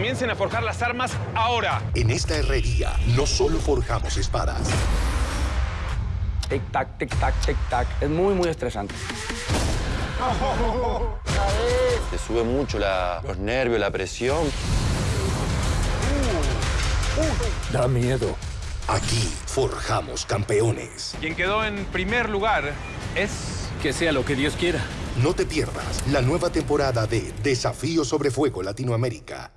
Comiencen a forjar las armas ahora. En esta herrería no solo forjamos espadas. Tic-tac, tic-tac, tic-tac. Es muy, muy estresante. Te sube mucho la- los nervios, la presión. Da miedo. Aquí forjamos campeones. Quien quedó en primer lugar es... Que sea lo que Dios quiera. No te pierdas la nueva temporada de Desafío sobre Fuego Latinoamérica